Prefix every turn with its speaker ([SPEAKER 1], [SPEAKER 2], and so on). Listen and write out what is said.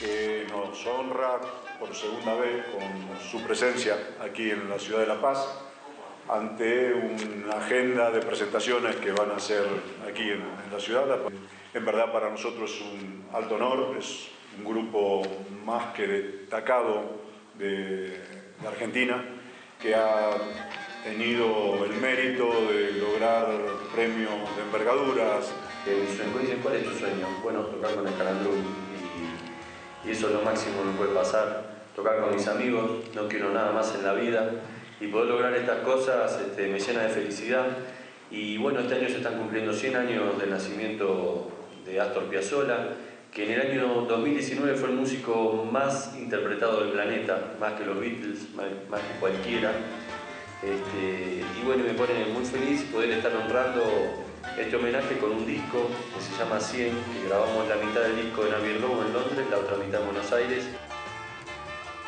[SPEAKER 1] que nos honra por segunda vez con su presencia aquí en la ciudad de La Paz ante una agenda de presentaciones que van a ser aquí en, la ciudad. En verdad para nosotros es un alto honor, es un grupo más que destacado de, Argentina que ha tenido el mérito de lograr premios de envergaduras.
[SPEAKER 2] ¿Cuál es tu sueño? Bueno, tocar con el Calandrum y, eso es lo máximo que puede pasar. Tocar con mis amigos, no quiero nada más en la vida y poder lograr estas cosas este, me llena de felicidad. Y bueno, este año se están cumpliendo 100 años del nacimiento de Astor Piazzolla, que en el año 2019 fue el músico más interpretado del planeta, más que los Beatles, más, que cualquiera. Este, y bueno, me pone muy feliz poder estar honrando este homenaje con un disco que se llama 100, que grabamos la mitad del disco en Abbey La otra mitad en Buenos Aires.